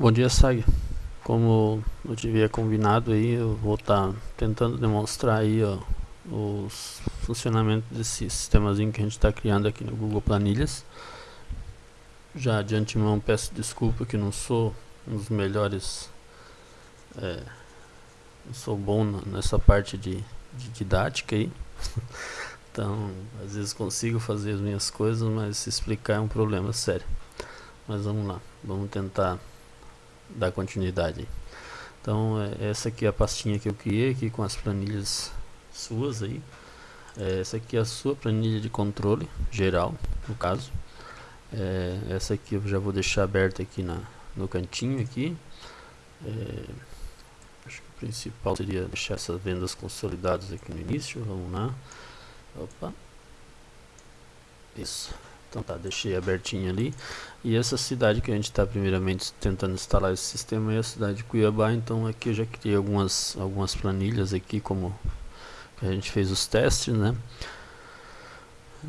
Bom dia, Sag. Como eu tivia combinado aí, eu vou estar tá tentando demonstrar aí ó, os funcionamentos desse sistemazinho que a gente está criando aqui no Google Planilhas. Já de antemão peço desculpa que não sou um dos melhores, é, não sou bom nessa parte de, de didática aí. então, às vezes consigo fazer as minhas coisas, mas se explicar é um problema sério. Mas vamos lá, vamos tentar dar continuidade. Então é, essa aqui é a pastinha que eu criei aqui com as planilhas suas aí. É, essa aqui é a sua planilha de controle geral, no caso. É, essa aqui eu já vou deixar aberta aqui na, no cantinho aqui. É, acho que o principal seria deixar essas vendas consolidadas aqui no início. Vamos lá. Opa. Isso. Então tá, deixei abertinho ali. E essa cidade que a gente está primeiramente tentando instalar esse sistema é a cidade de Cuiabá. Então aqui eu já criei algumas, algumas planilhas aqui como a gente fez os testes, né?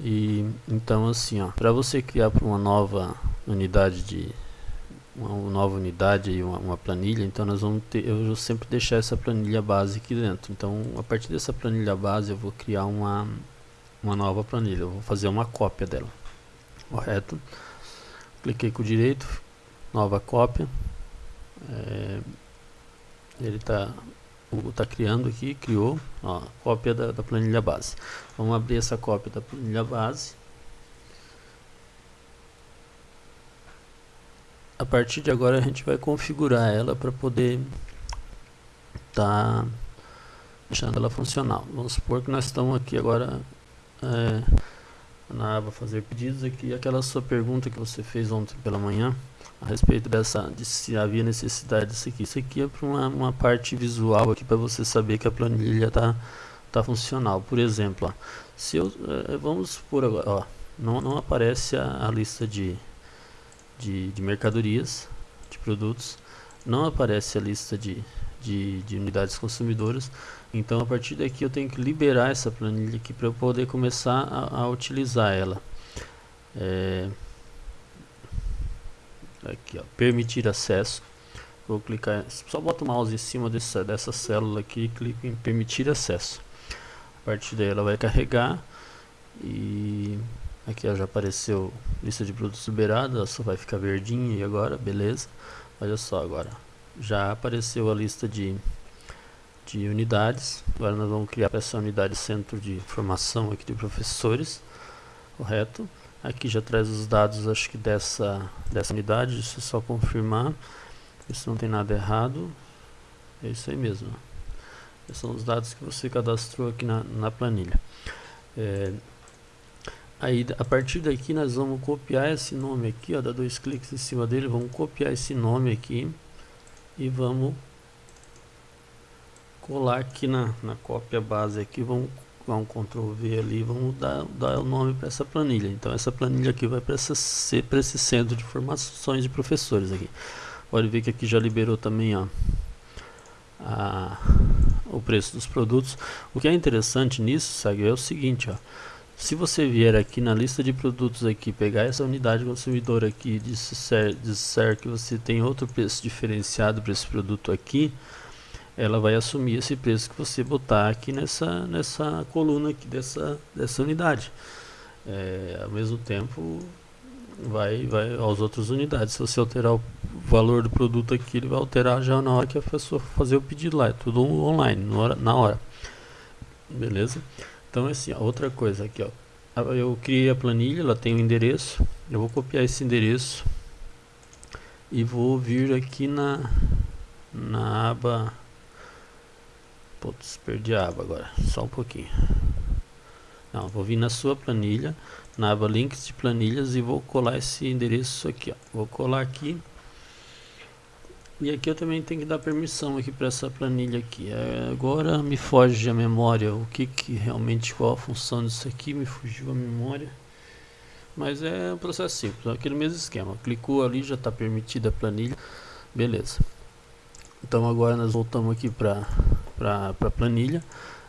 E então assim, ó, para você criar para uma nova unidade de uma nova unidade e uma, uma, planilha, então nós vamos ter, eu vou sempre deixar essa planilha base aqui dentro. Então, a partir dessa planilha base, eu vou criar uma uma nova planilha. Eu vou fazer uma cópia dela correto. Cliquei com o direito nova cópia. É, ele está tá criando aqui criou ó, cópia da, da planilha base. Vamos abrir essa cópia da planilha base. A partir de agora a gente vai configurar ela para poder tá deixando ela funcional. Vamos supor que nós estamos aqui agora é, na aba fazer pedidos aqui. Aquela sua pergunta que você fez ontem pela manhã a respeito dessa de se havia necessidade disso aqui. Isso aqui é para uma, uma parte visual aqui para você saber que a planilha está tá funcional. Por exemplo ó, se eu é, vamos supor agora ó, não, não aparece a, a lista de, de, de mercadorias de produtos não aparece a lista de, de, de unidades consumidoras então a partir daqui eu tenho que liberar essa planilha aqui para eu poder começar a, a utilizar ela. É, aqui ó, permitir acesso. Vou clicar, só boto o mouse em cima dessa, dessa célula aqui e clico em permitir acesso. A partir daí ela vai carregar e aqui ó, já apareceu lista de produtos liberados, só vai ficar verdinha e agora, beleza. Olha só agora, já apareceu a lista de de unidades. Agora nós vamos criar essa unidade centro de informação aqui de professores, correto? Aqui já traz os dados, acho que dessa, dessa unidade, isso é só confirmar, isso não tem nada errado, é isso aí mesmo. Esses são os dados que você cadastrou aqui na, na planilha. É, aí, a partir daqui nós vamos copiar esse nome aqui, ó, dá dois cliques em cima dele, vamos copiar esse nome aqui e vamos colar aqui na, na cópia base aqui, vamos dar um Ctrl V ali, vamos dar, dar o nome para essa planilha. Então essa planilha aqui vai para esse centro de informações de professores aqui. Pode ver que aqui já liberou também ó, a, o preço dos produtos. O que é interessante nisso, sabe, é o seguinte, ó. Se você vier aqui na lista de produtos aqui, pegar essa unidade consumidora aqui e disser, disser que você tem outro preço diferenciado para esse produto aqui, ela vai assumir esse preço que você botar aqui nessa, nessa coluna aqui dessa, dessa unidade. É, ao mesmo tempo, vai, vai aos outras unidades. Se você alterar o valor do produto aqui, ele vai alterar já na hora que a pessoa fazer o pedido lá. É tudo online, na hora. Na hora. Beleza? Então, assim, outra coisa aqui, ó. Eu criei a planilha, ela tem o um endereço. Eu vou copiar esse endereço e vou vir aqui na, na aba Putz, perdi a aba agora. Só um pouquinho. Não, vou vir na sua planilha, na aba links de planilhas e vou colar esse endereço aqui, ó. Vou colar aqui. E aqui eu também tenho que dar permissão aqui para essa planilha aqui. É, agora me foge a memória, o que que realmente, qual a função disso aqui, me fugiu a memória. Mas é um processo simples, é aquele mesmo esquema. Clicou ali, já está permitida a planilha. Beleza. Então agora nós voltamos aqui para para a planilha.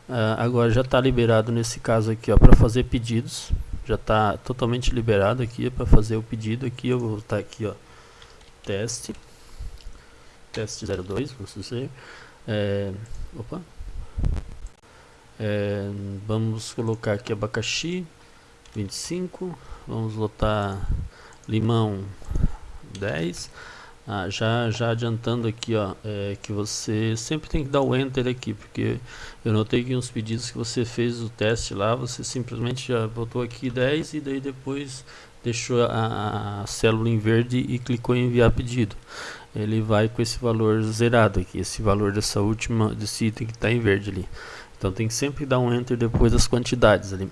Uh, agora já está liberado nesse caso aqui para fazer pedidos. Já está totalmente liberado aqui para fazer o pedido aqui. Eu vou estar aqui ó, teste. Teste 02, vamos dizer. É, opa. É, vamos colocar aqui abacaxi 25, vamos botar limão 10. Ah, já, já adiantando aqui, ó, é, que você sempre tem que dar o enter aqui, porque eu notei que uns pedidos que você fez o teste lá, você simplesmente já botou aqui 10 e daí depois deixou a, a célula em verde e clicou em enviar pedido. Ele vai com esse valor zerado aqui, esse valor dessa última, desse item que está em verde ali. Então tem que sempre dar um enter depois das quantidades ali.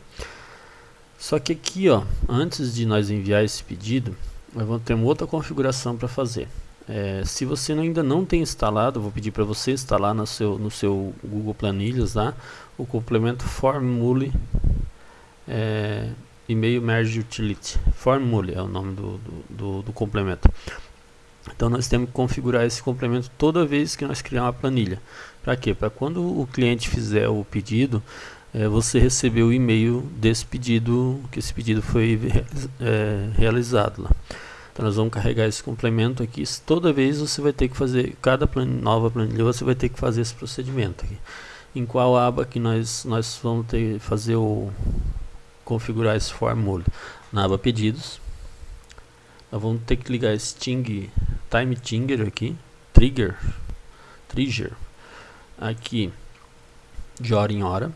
Só que aqui, ó, antes de nós enviar esse pedido, nós vamos ter uma outra configuração para fazer. É, se você ainda não tem instalado, vou pedir para você instalar no seu, no seu Google Planilhas lá, o complemento Formule é, Email Merge Utility. Formule é o nome do, do, do, do complemento. Então nós temos que configurar esse complemento toda vez que nós criar uma planilha. Para quê? Para quando o cliente fizer o pedido, é, você receber o e-mail desse pedido, que esse pedido foi é, realizado lá. Então nós vamos carregar esse complemento aqui. Toda vez você vai ter que fazer, cada planilha, nova planilha, você vai ter que fazer esse procedimento aqui. Em qual aba que nós, nós vamos ter fazer o configurar esse formula? Na aba pedidos. Nós vamos ter que ligar esse ting, time trigger aqui, trigger, trigger, aqui de hora em hora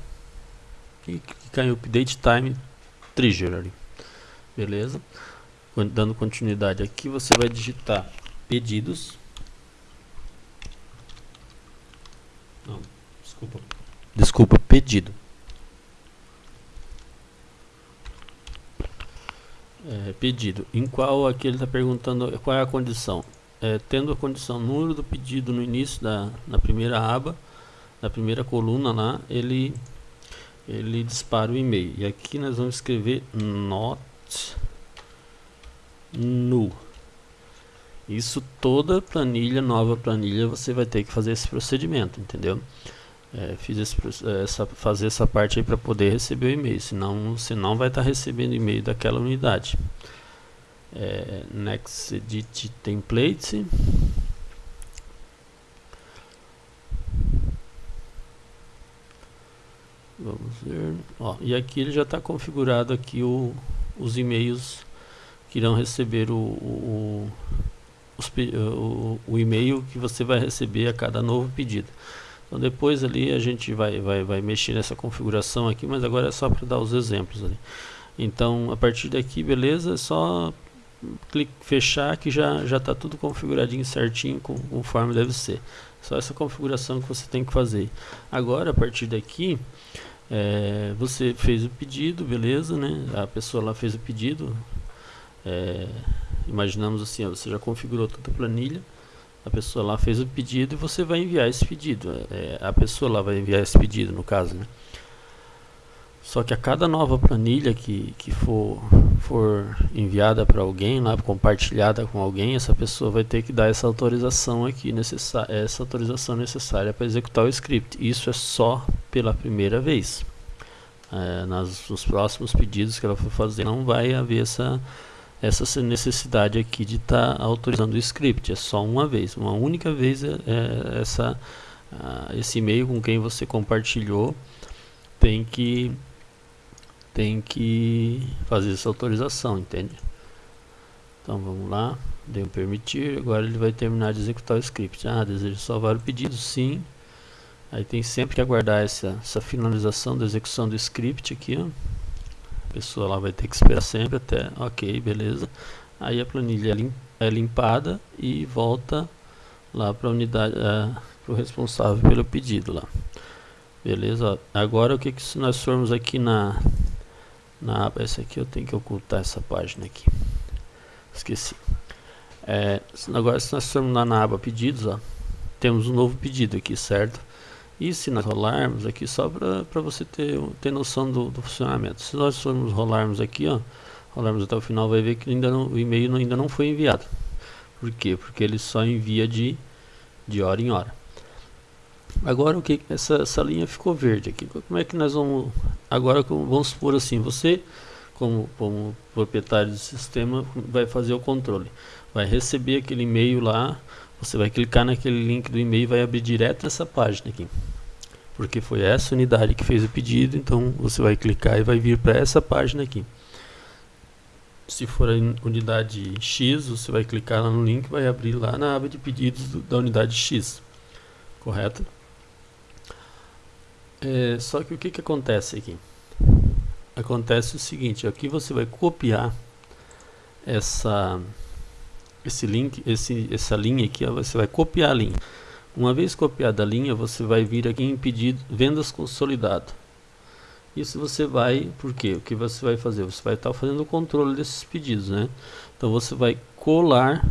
e clicar em update time trigger ali. Beleza? Dando continuidade aqui, você vai digitar pedidos. Não, desculpa. Desculpa, pedido. É, pedido. Em qual aqui ele está perguntando qual é a condição. É, tendo a condição número do pedido no início da na primeira aba, na primeira coluna lá, ele ele dispara o e-mail. E aqui nós vamos escrever not nu. Isso toda planilha, nova planilha, você vai ter que fazer esse procedimento, entendeu? É, fiz esse, essa, fazer essa parte aí para poder receber o e-mail, senão você não vai estar tá recebendo e-mail daquela unidade. É, next edit template. Vamos ver. Ó, e aqui ele já está configurado aqui o, os e-mails que irão receber o, o, o, o e-mail que você vai receber a cada novo pedido. Então depois ali a gente vai, vai, vai mexer nessa configuração aqui, mas agora é só para dar os exemplos ali. Então a partir daqui, beleza, é só clique, fechar que já já está tudo configuradinho certinho conforme deve ser. Só essa configuração que você tem que fazer. Agora a partir daqui é, você fez o pedido, beleza, né? A pessoa lá fez o pedido, é, imaginamos assim, ó, você já configurou toda a planilha, a pessoa lá fez o pedido e você vai enviar esse pedido. É, a pessoa lá vai enviar esse pedido, no caso, né? Só que a cada nova planilha que, que for, for enviada para alguém, lá, compartilhada com alguém, essa pessoa vai ter que dar essa autorização aqui, essa autorização necessária para executar o script. Isso é só pela primeira vez. É, nas, nos próximos pedidos que ela for fazer, não vai haver essa essa necessidade aqui de estar tá autorizando o script. É só uma vez, uma única vez é, é essa, esse e-mail com quem você compartilhou tem que tem que fazer essa autorização, entende? Então vamos lá, deu permitir, agora ele vai terminar de executar o script. Ah, deseja salvar o pedido? Sim. Aí tem sempre que aguardar essa, essa finalização da execução do script aqui, ó pessoa lá vai ter que esperar sempre até, ok, beleza. Aí a planilha é, é limpada e volta lá para a unidade, é, para o responsável pelo pedido lá. Beleza? Agora o que, que se nós formos aqui na, na aba, essa aqui eu tenho que ocultar essa página aqui. Esqueci. É, agora se nós formos lá na aba pedidos, ó, temos um novo pedido aqui, certo? E se nós rolarmos aqui, só para você ter, ter noção do, do, funcionamento. Se nós formos rolarmos aqui, ó, rolarmos até o final, vai ver que ainda não, o e-mail ainda não foi enviado. Por quê? Porque ele só envia de, de hora em hora. Agora o que essa, essa linha ficou verde aqui. Como é que nós vamos agora vamos supor assim, você como, como proprietário do sistema vai fazer o controle. Vai receber aquele e-mail lá você vai clicar naquele link do e-mail e vai abrir direto nessa página aqui. Porque foi essa unidade que fez o pedido, então você vai clicar e vai vir para essa página aqui. Se for a unidade X, você vai clicar lá no link e vai abrir lá na aba de pedidos do, da unidade X. Correto? É, só que o que, que acontece aqui? Acontece o seguinte, aqui você vai copiar essa esse link, esse, essa linha aqui, ó, você vai copiar a linha. Uma vez copiada a linha, você vai vir aqui em pedido vendas consolidado. Isso você vai, por quê? O que você vai fazer? Você vai estar tá fazendo o controle desses pedidos, né? Então você vai colar,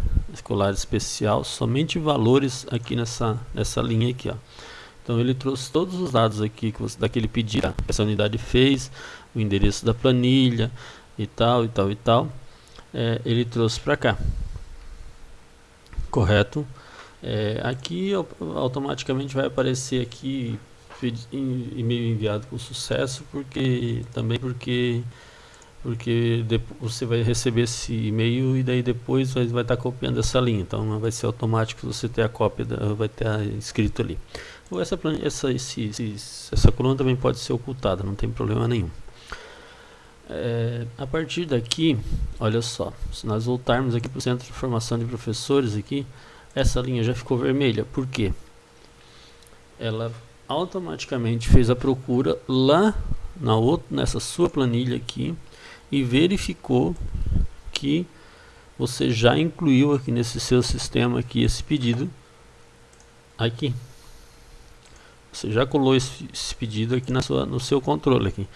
colar especial, somente valores aqui nessa, nessa linha aqui, ó. Então ele trouxe todos os dados aqui que você, daquele pedido que essa unidade fez, o endereço da planilha e tal, e tal, e tal. É, ele trouxe para cá correto. É, aqui automaticamente vai aparecer aqui e-mail enviado com sucesso, porque também porque porque você vai receber esse e-mail e daí depois vai, estar tá copiando essa linha, então vai ser automático você ter a cópia, da, vai ter escrito ali. Ou essa, essa, esse, esse, essa coluna também pode ser ocultada, não tem problema nenhum. É, a partir daqui, olha só, se nós voltarmos aqui para o Centro de Formação de Professores aqui, essa linha já ficou vermelha, por quê? Ela automaticamente fez a procura lá na outra, nessa sua planilha aqui e verificou que você já incluiu aqui nesse seu sistema aqui esse pedido aqui. Você já colou esse, esse, pedido aqui na sua, no seu controle aqui.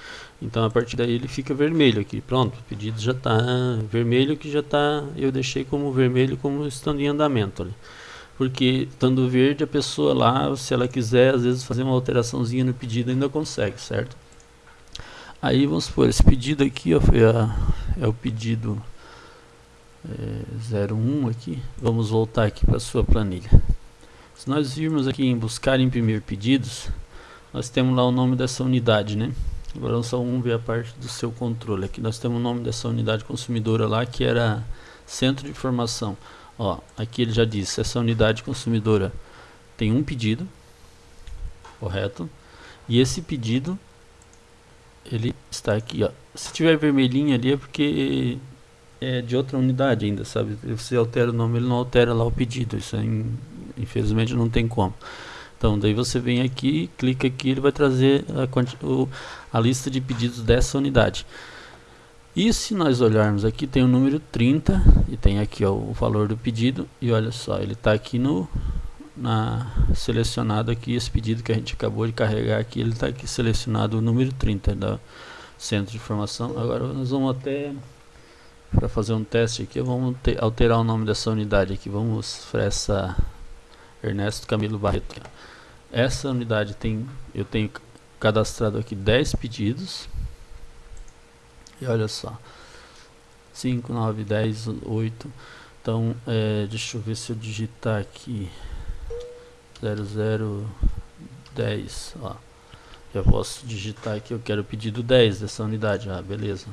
Então a partir daí ele fica vermelho aqui. Pronto, o pedido já está vermelho que já está. Eu deixei como vermelho como estando em andamento ali. Porque estando verde a pessoa lá, se ela quiser às vezes fazer uma alteraçãozinha no pedido ainda consegue, certo? Aí vamos supor, esse pedido aqui ó, foi a, é o pedido é, 01 aqui. Vamos voltar aqui para a sua planilha. Se nós virmos aqui em buscar e imprimir pedidos, nós temos lá o nome dessa unidade, né? Agora só vamos ver a parte do seu controle. Aqui nós temos o nome dessa unidade consumidora lá, que era Centro de Informação. Ó, aqui ele já disse, essa unidade consumidora tem um pedido, correto? E esse pedido, ele está aqui, ó. Se tiver vermelhinho ali é porque é de outra unidade ainda, sabe? Você altera o nome, ele não altera lá o pedido. Isso é infelizmente não tem como. Então daí você vem aqui, clica aqui, ele vai trazer a, o, a lista de pedidos dessa unidade. E se nós olharmos aqui, tem o número 30 e tem aqui ó, o valor do pedido. E olha só, ele está aqui no na selecionado aqui esse pedido que a gente acabou de carregar aqui, ele está aqui selecionado o número 30 da centro de informação. Agora nós vamos até para fazer um teste aqui, vamos ter, alterar o nome dessa unidade aqui. Vamos para essa Ernesto Camilo Barreto. Essa unidade tem, eu tenho cadastrado aqui 10 pedidos. E olha só. 5, 9, 10, 8. Então, é, deixa eu ver se eu digitar aqui 0010, ó. Já posso digitar aqui, eu quero o pedido 10 dessa unidade. Ah, beleza.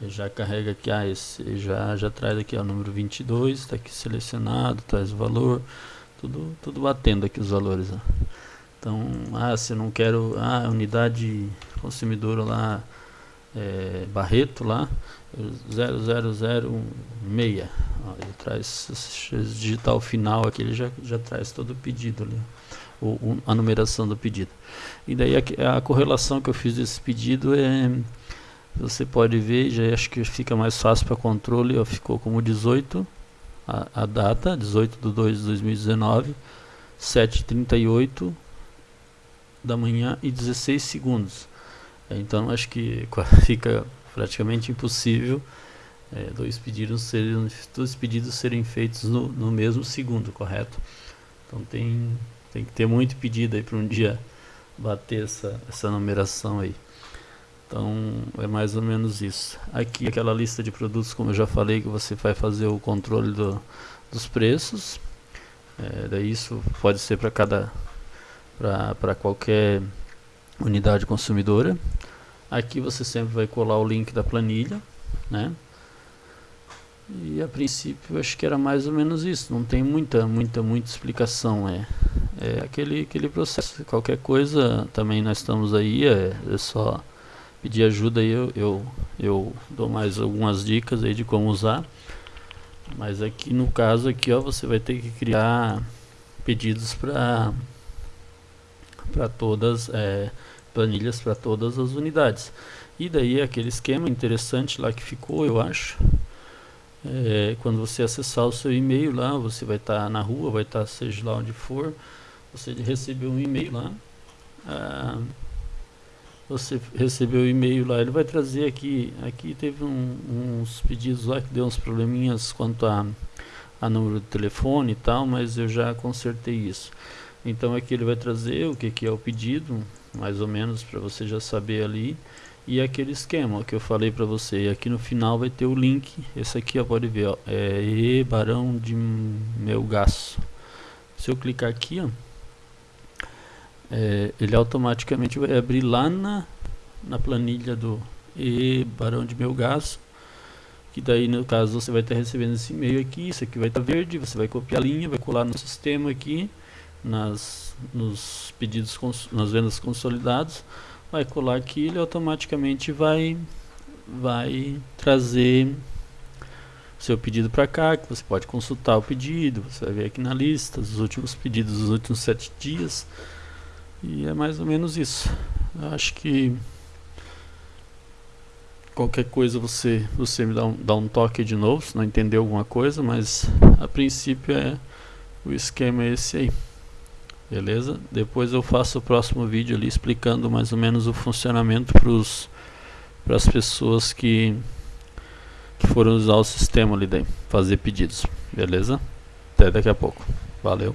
Ele já carrega aqui, ah, esse já, já traz aqui o número 22, está aqui selecionado, traz o valor tudo, tudo batendo aqui os valores. Ó. Então, ah, se eu não quero, ah, unidade consumidora lá, é, Barreto lá, 0006, ó, ele traz, se digitar final aqui, ele já, já traz todo o pedido ali, o, a numeração do pedido. E daí a, a correlação que eu fiz desse pedido é, você pode ver, já acho que fica mais fácil para controle, ó, ficou como 18, a, a data, 18 de 2 de 2019, 7h38 da manhã e 16 segundos. Então acho que fica praticamente impossível é, dois, pedidos serem, dois pedidos serem feitos no, no mesmo segundo, correto? Então tem, tem que ter muito pedido aí para um dia bater essa, essa numeração aí. Então é mais ou menos isso. Aqui aquela lista de produtos, como eu já falei, que você vai fazer o controle do, dos preços. É, daí isso pode ser para cada para qualquer unidade consumidora. Aqui você sempre vai colar o link da planilha, né? E a princípio acho que era mais ou menos isso, não tem muita, muita, muita explicação, é, é aquele, aquele processo. Qualquer coisa também nós estamos aí, é, é só pedir ajuda aí, eu, eu, eu dou mais algumas dicas aí de como usar. Mas aqui no caso aqui ó, você vai ter que criar pedidos para para todas é, planilhas para todas as unidades. E daí aquele esquema interessante lá que ficou, eu acho, é, quando você acessar o seu e-mail lá, você vai estar tá na rua, vai estar tá, seja lá onde for, você recebeu um e-mail lá, ah, você recebeu o e-mail lá, ele vai trazer aqui, aqui teve um, uns pedidos lá que deu uns probleminhas quanto a, a número de telefone e tal, mas eu já consertei isso. Então aqui ele vai trazer o que, que é o pedido, mais ou menos para você já saber ali e aquele esquema que eu falei para você. E aqui no final vai ter o link. Esse aqui ó, pode ver, ó, é E Barão de Melgaço. Se eu clicar aqui, ó, é, ele automaticamente vai abrir lá na, na planilha do E Barão de Melgaço. Que daí no caso você vai estar recebendo esse e-mail aqui, isso aqui vai estar verde, você vai copiar a linha, vai colar no sistema aqui, nas, nos pedidos, nas vendas consolidados vai colar aqui, ele automaticamente vai, vai trazer seu pedido para cá, que você pode consultar o pedido, você vai ver aqui na lista os últimos pedidos dos últimos sete dias e é mais ou menos isso. Eu acho que qualquer coisa você você me dá um, dá um toque de novo, se não entendeu alguma coisa, mas a princípio é o esquema é esse aí beleza? Depois eu faço o próximo vídeo ali explicando mais ou menos o funcionamento para as pessoas que, que foram usar o sistema ali daí, fazer pedidos, beleza? Até daqui a pouco, valeu!